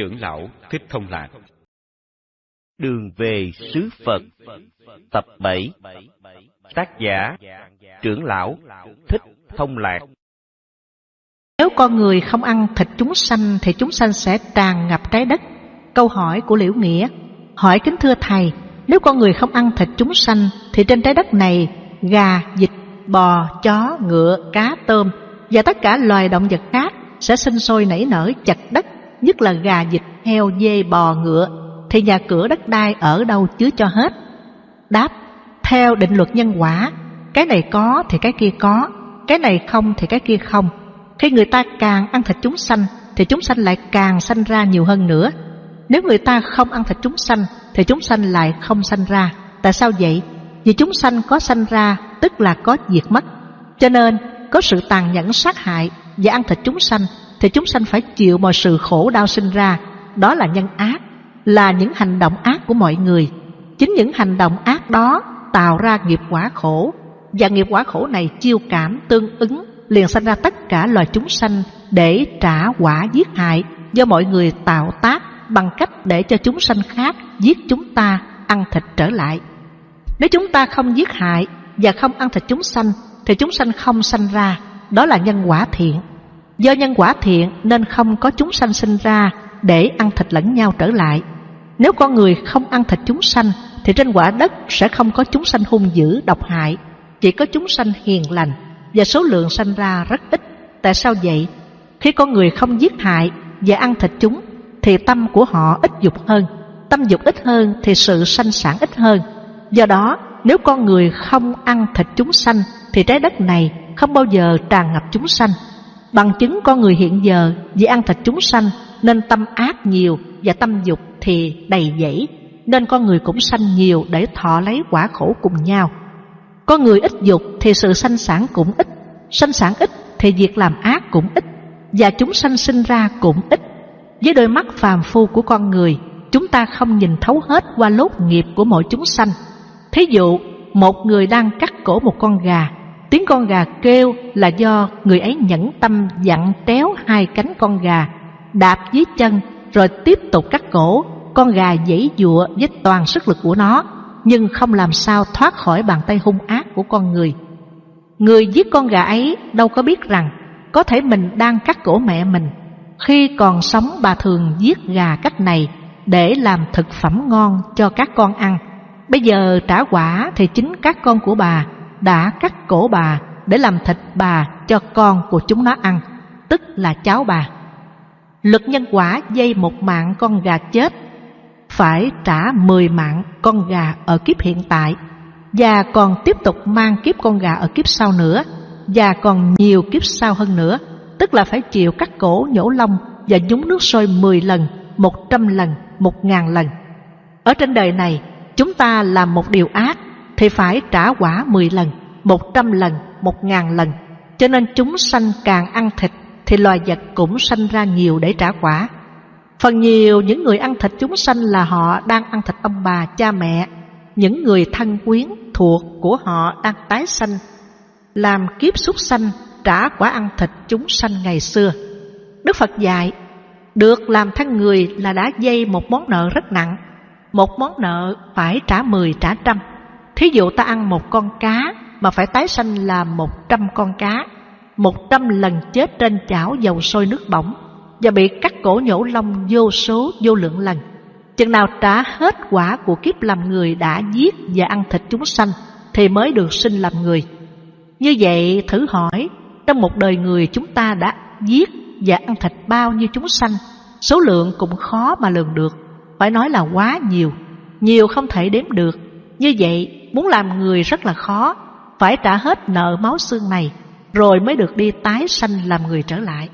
Trưởng lão Thích Thông Lạc. Đường về xứ Phật Tập 7 Tác giả Trưởng lão Thích Thông Lạc. Nếu con người không ăn thịt chúng sanh Thì chúng sanh sẽ tràn ngập trái đất. Câu hỏi của Liễu Nghĩa Hỏi kính thưa Thầy Nếu con người không ăn thịt chúng sanh Thì trên trái đất này Gà, vịt, bò, chó, ngựa, cá, tôm Và tất cả loài động vật khác Sẽ sinh sôi nảy nở chặt đất Nhất là gà, vịt, heo, dê, bò, ngựa Thì nhà cửa đất đai ở đâu chứa cho hết. Đáp Theo định luật nhân quả Cái này có thì cái kia có Cái này không thì cái kia không. Khi người ta càng ăn thịt chúng sanh Thì chúng sanh lại càng sanh ra nhiều hơn nữa. Nếu người ta không ăn thịt chúng sanh Thì chúng sanh lại không sanh ra. Tại sao vậy? Vì chúng sanh có sanh ra Tức là có diệt mất. Cho nên có sự tàn nhẫn sát hại Và ăn thịt chúng sanh thì chúng sanh phải chịu mọi sự khổ đau sinh ra. Đó là nhân ác, Là những hành động ác của mọi người. Chính những hành động ác đó tạo ra nghiệp quả khổ. Và nghiệp quả khổ này chiêu cảm tương ứng, Liền sanh ra tất cả loài chúng sanh Để trả quả giết hại Do mọi người tạo tác Bằng cách để cho chúng sanh khác Giết chúng ta, ăn thịt trở lại. Nếu chúng ta không giết hại Và không ăn thịt chúng sanh, Thì chúng sanh không sanh ra. Đó là nhân quả thiện. Do nhân quả thiện nên không có chúng sanh sinh ra Để ăn thịt lẫn nhau trở lại Nếu con người không ăn thịt chúng sanh thì trên quả đất sẽ không có chúng sanh hung dữ, độc hại, chỉ có chúng sanh hiền lành và số lượng sanh ra rất ít. Tại sao vậy? Khi con người không giết hại và ăn thịt chúng thì tâm của họ ít dục hơn, tâm dục ít hơn thì sự sanh sản ít hơn. Do đó, nếu con người không ăn thịt chúng sanh thì trái đất này không bao giờ tràn ngập chúng sanh. Bằng chứng con người hiện giờ vì ăn thịt chúng sanh nên tâm ác nhiều và tâm dục thì đầy dẫy nên con người cũng sanh nhiều để thọ lấy quả khổ cùng nhau. Con người ít dục thì sự sanh sản cũng ít, sanh sản ít thì việc làm ác cũng ít, và chúng sanh sinh ra cũng ít. Với đôi mắt phàm phu của con người, chúng ta không nhìn thấu hết qua lốt nghiệp của mọi chúng sanh. Thí dụ, một người đang cắt cổ một con gà, tiếng con gà kêu là do người ấy nhẫn tâm dặn téo hai cánh con gà, đạp dưới chân rồi tiếp tục cắt cổ con gà dãy dụa với toàn sức lực của nó nhưng không làm sao thoát khỏi bàn tay hung ác của con người. Người giết con gà ấy đâu có biết rằng có thể mình đang cắt cổ mẹ mình. Khi còn sống bà thường giết gà cách này để làm thực phẩm ngon cho các con ăn. Bây giờ trả quả thì chính các con của bà đã cắt cổ bà để làm thịt bà cho con của chúng nó ăn, tức là cháu bà. Luật nhân quả dây một mạng con gà chết phải trả 10 mạng con gà ở kiếp hiện tại và còn tiếp tục mang kiếp con gà ở kiếp sau nữa và còn nhiều kiếp sau hơn nữa tức là phải chịu cắt cổ nhổ lông và nhúng nước sôi 10 lần, 100 lần, 1000 lần. Ở trên đời này, chúng ta làm một điều ác thì phải trả quả 10 lần, 100 lần, 1000 lần. Cho nên chúng sanh càng ăn thịt thì loài vật cũng sanh ra nhiều để trả quả. Phần nhiều những người ăn thịt chúng sanh là họ đang ăn thịt ông bà, cha mẹ, những người thân quyến thuộc của họ đang tái sanh, làm kiếp súc sanh trả quả ăn thịt chúng sanh ngày xưa. Đức Phật dạy, được làm thân người là đã dây một món nợ rất nặng, một món nợ phải trả mười trả trăm. Thí dụ ta ăn một con cá mà phải tái sanh là một trăm con cá, một trăm lần chết trên chảo dầu sôi nước bỏng và bị cắt cổ nhổ lông vô số vô lượng lần. Chừng nào trả hết quả của kiếp làm người đã giết và ăn thịt chúng sanh thì mới được sinh làm người. Như vậy thử hỏi, trong một đời người chúng ta đã giết và ăn thịt bao nhiêu chúng sanh, số lượng cũng khó mà lường được, phải nói là quá nhiều, nhiều không thể đếm được. Như vậy, muốn làm người rất là khó, phải trả hết nợ máu xương này, rồi mới được đi tái sanh làm người trở lại.